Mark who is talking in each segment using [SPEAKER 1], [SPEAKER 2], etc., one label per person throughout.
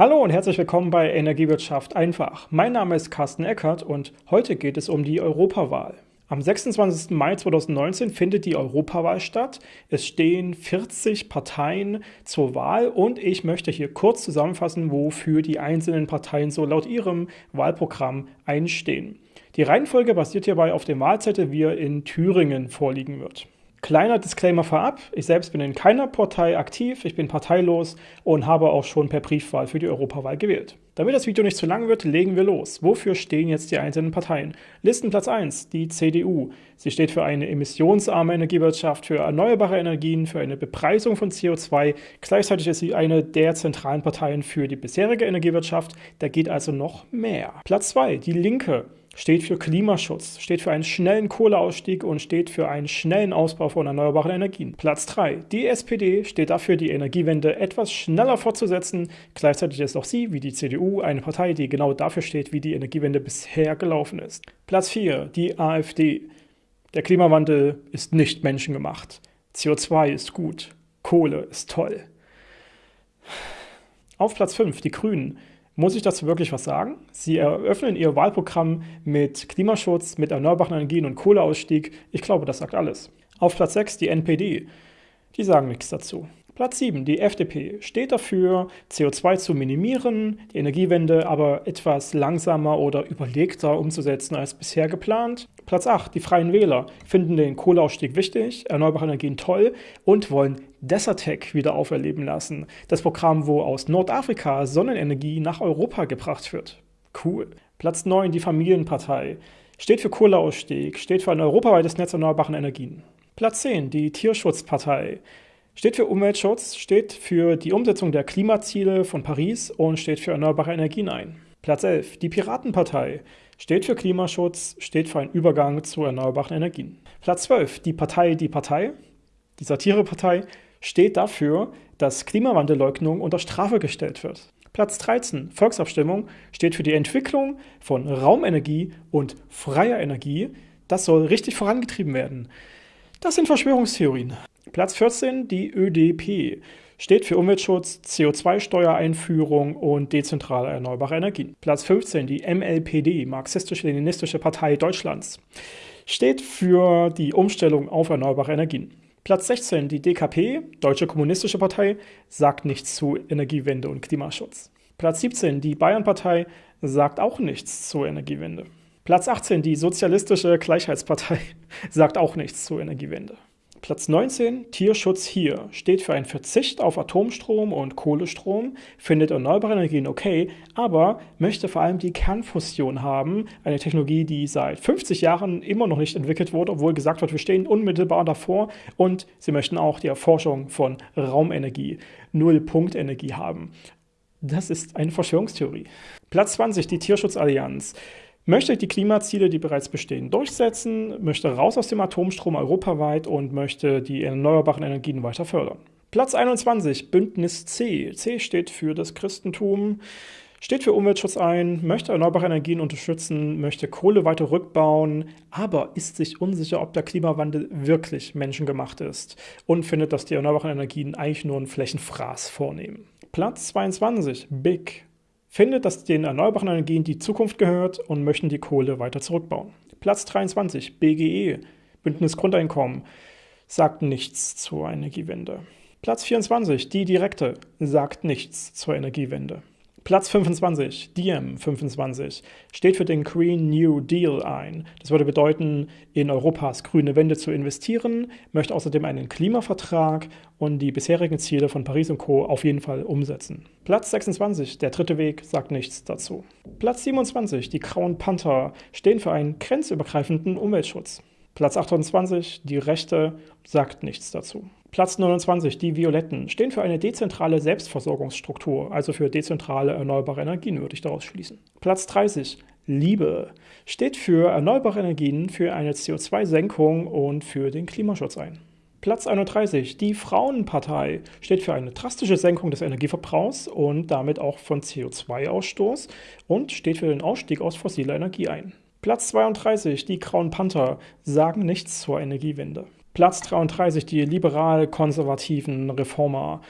[SPEAKER 1] Hallo und herzlich willkommen bei Energiewirtschaft einfach. Mein Name ist Carsten Eckert und heute geht es um die Europawahl. Am 26. Mai 2019 findet die Europawahl statt. Es stehen 40 Parteien zur Wahl und ich möchte hier kurz zusammenfassen, wofür die einzelnen Parteien so laut ihrem Wahlprogramm einstehen. Die Reihenfolge basiert hierbei auf dem Wahlzettel, wie er in Thüringen vorliegen wird. Kleiner Disclaimer vorab, ich selbst bin in keiner Partei aktiv, ich bin parteilos und habe auch schon per Briefwahl für die Europawahl gewählt. Damit das Video nicht zu lang wird, legen wir los. Wofür stehen jetzt die einzelnen Parteien? Listenplatz 1, die CDU. Sie steht für eine emissionsarme Energiewirtschaft, für erneuerbare Energien, für eine Bepreisung von CO2. Gleichzeitig ist sie eine der zentralen Parteien für die bisherige Energiewirtschaft. Da geht also noch mehr. Platz 2, die Linke steht für Klimaschutz, steht für einen schnellen Kohleausstieg und steht für einen schnellen Ausbau von erneuerbaren Energien. Platz 3. Die SPD steht dafür, die Energiewende etwas schneller fortzusetzen. Gleichzeitig ist auch sie, wie die CDU, eine Partei, die genau dafür steht, wie die Energiewende bisher gelaufen ist. Platz 4. Die AfD. Der Klimawandel ist nicht menschengemacht. CO2 ist gut. Kohle ist toll. Auf Platz 5 die Grünen. Muss ich dazu wirklich was sagen? Sie eröffnen ihr Wahlprogramm mit Klimaschutz, mit erneuerbaren Energien und Kohleausstieg. Ich glaube, das sagt alles. Auf Platz 6 die NPD. Die sagen nichts dazu. Platz 7, die FDP, steht dafür, CO2 zu minimieren, die Energiewende aber etwas langsamer oder überlegter umzusetzen als bisher geplant. Platz 8, die Freien Wähler, finden den Kohleausstieg wichtig, erneuerbare Energien toll und wollen Desertec wieder auferleben lassen. Das Programm, wo aus Nordafrika Sonnenenergie nach Europa gebracht wird. Cool. Platz 9, die Familienpartei, steht für Kohleausstieg, steht für ein europaweites Netz erneuerbaren Energien. Platz 10, die Tierschutzpartei, Steht für Umweltschutz, steht für die Umsetzung der Klimaziele von Paris und steht für erneuerbare Energien ein. Platz 11. Die Piratenpartei steht für Klimaschutz, steht für einen Übergang zu erneuerbaren Energien. Platz 12. Die Partei Die Partei, die Satirepartei, steht dafür, dass Klimawandelleugnung unter Strafe gestellt wird. Platz 13, Volksabstimmung, steht für die Entwicklung von Raumenergie und freier Energie. Das soll richtig vorangetrieben werden. Das sind Verschwörungstheorien. Platz 14, die ÖDP, steht für Umweltschutz, CO2-Steuereinführung und dezentrale erneuerbare Energien. Platz 15, die MLPD, Marxistisch-Leninistische Partei Deutschlands, steht für die Umstellung auf erneuerbare Energien. Platz 16, die DKP, Deutsche Kommunistische Partei, sagt nichts zu Energiewende und Klimaschutz. Platz 17, die Bayernpartei, sagt auch nichts zur Energiewende. Platz 18, die Sozialistische Gleichheitspartei, sagt auch nichts zur Energiewende. Platz 19, Tierschutz hier, steht für einen Verzicht auf Atomstrom und Kohlestrom, findet erneuerbare Energien okay, aber möchte vor allem die Kernfusion haben, eine Technologie, die seit 50 Jahren immer noch nicht entwickelt wurde, obwohl gesagt wird, wir stehen unmittelbar davor und sie möchten auch die Erforschung von Raumenergie, Nullpunktenergie haben. Das ist eine Verschwörungstheorie. Platz 20, die Tierschutzallianz möchte die Klimaziele, die bereits bestehen, durchsetzen, möchte raus aus dem Atomstrom europaweit und möchte die erneuerbaren Energien weiter fördern. Platz 21, Bündnis C. C steht für das Christentum, steht für Umweltschutz ein, möchte erneuerbare Energien unterstützen, möchte Kohle weiter rückbauen, aber ist sich unsicher, ob der Klimawandel wirklich menschengemacht ist und findet, dass die erneuerbaren Energien eigentlich nur einen Flächenfraß vornehmen. Platz 22, Big findet, dass den erneuerbaren Energien die Zukunft gehört und möchten die Kohle weiter zurückbauen. Platz 23, BGE, Bündnis Grundeinkommen, sagt nichts zur Energiewende. Platz 24, die Direkte, sagt nichts zur Energiewende. Platz 25, Diem 25, steht für den Green New Deal ein. Das würde bedeuten, in Europas grüne Wende zu investieren, möchte außerdem einen Klimavertrag und die bisherigen Ziele von Paris und Co. auf jeden Fall umsetzen. Platz 26, der dritte Weg, sagt nichts dazu. Platz 27, die Grauen Panther, stehen für einen grenzübergreifenden Umweltschutz. Platz 28, die Rechte, sagt nichts dazu. Platz 29, die Violetten, stehen für eine dezentrale Selbstversorgungsstruktur, also für dezentrale erneuerbare Energien, würde ich daraus schließen. Platz 30, Liebe, steht für erneuerbare Energien, für eine CO2-Senkung und für den Klimaschutz ein. Platz 31, die Frauenpartei, steht für eine drastische Senkung des Energieverbrauchs und damit auch von CO2-Ausstoß und steht für den Ausstieg aus fossiler Energie ein. Platz 32, die Grauen Panther, sagen nichts zur Energiewende. Platz 33, die liberal-konservativen Reformer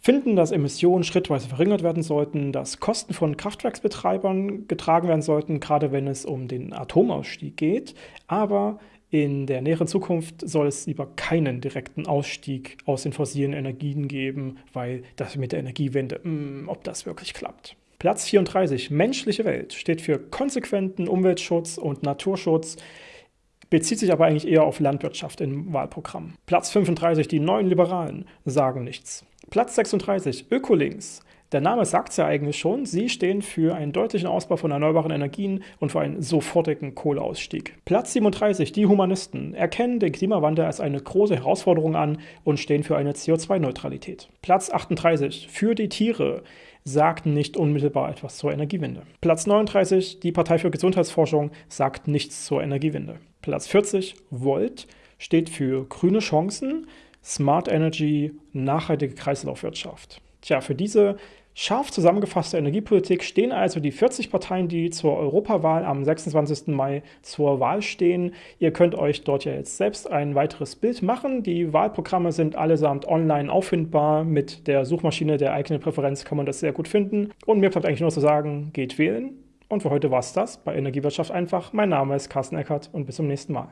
[SPEAKER 1] finden, dass Emissionen schrittweise verringert werden sollten, dass Kosten von Kraftwerksbetreibern getragen werden sollten, gerade wenn es um den Atomausstieg geht. Aber in der näheren Zukunft soll es lieber keinen direkten Ausstieg aus den fossilen Energien geben, weil das mit der Energiewende, mh, hm, ob das wirklich klappt. Platz 34, menschliche Welt, steht für konsequenten Umweltschutz und Naturschutz, bezieht sich aber eigentlich eher auf Landwirtschaft im Wahlprogramm. Platz 35, die neuen Liberalen, sagen nichts. Platz 36, Ökolinks, der Name sagt es ja eigentlich schon, sie stehen für einen deutlichen Ausbau von erneuerbaren Energien und für einen sofortigen Kohleausstieg. Platz 37, die Humanisten, erkennen den Klimawandel als eine große Herausforderung an und stehen für eine CO2-Neutralität. Platz 38, für die Tiere, sagt nicht unmittelbar etwas zur Energiewende. Platz 39, die Partei für Gesundheitsforschung, sagt nichts zur Energiewende. Platz 40, Volt, steht für grüne Chancen, Smart Energy, nachhaltige Kreislaufwirtschaft. Tja, für diese Scharf zusammengefasste Energiepolitik stehen also die 40 Parteien, die zur Europawahl am 26. Mai zur Wahl stehen. Ihr könnt euch dort ja jetzt selbst ein weiteres Bild machen. Die Wahlprogramme sind allesamt online auffindbar. Mit der Suchmaschine der eigenen Präferenz kann man das sehr gut finden. Und mir bleibt eigentlich nur zu sagen, geht wählen. Und für heute war es das bei Energiewirtschaft einfach. Mein Name ist Carsten Eckert und bis zum nächsten Mal.